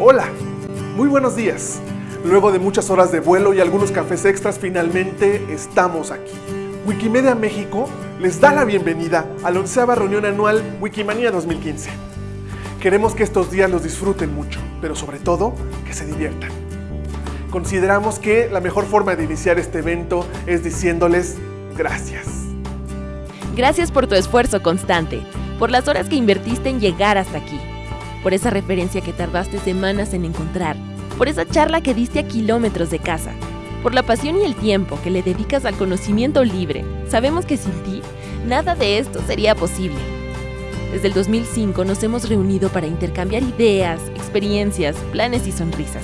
Hola, muy buenos días. Luego de muchas horas de vuelo y algunos cafés extras, finalmente estamos aquí. Wikimedia México les da la bienvenida a la onceava reunión anual Wikimania 2015. Queremos que estos días los disfruten mucho, pero sobre todo que se diviertan. Consideramos que la mejor forma de iniciar este evento es diciéndoles gracias. Gracias por tu esfuerzo constante, por las horas que invertiste en llegar hasta aquí, por esa referencia que tardaste semanas en encontrar, por esa charla que diste a kilómetros de casa, por la pasión y el tiempo que le dedicas al conocimiento libre. Sabemos que sin ti, nada de esto sería posible. Desde el 2005 nos hemos reunido para intercambiar ideas, experiencias, planes y sonrisas.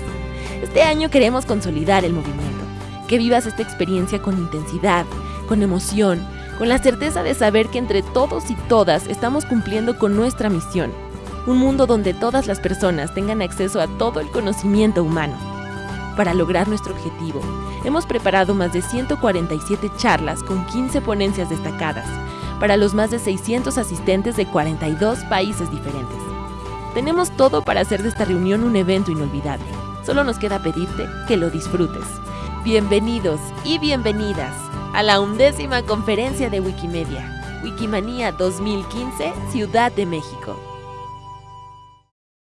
Este año queremos consolidar el movimiento, que vivas esta experiencia con intensidad, con emoción, con la certeza de saber que entre todos y todas estamos cumpliendo con nuestra misión, un mundo donde todas las personas tengan acceso a todo el conocimiento humano. Para lograr nuestro objetivo, hemos preparado más de 147 charlas con 15 ponencias destacadas para los más de 600 asistentes de 42 países diferentes. Tenemos todo para hacer de esta reunión un evento inolvidable. Solo nos queda pedirte que lo disfrutes. Bienvenidos y bienvenidas a la undécima conferencia de Wikimedia, Wikimania 2015, Ciudad de México.